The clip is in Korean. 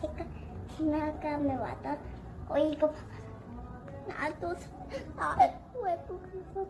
제가 지나가면 와서 어 이거 봐봐. 나도 아 외국에서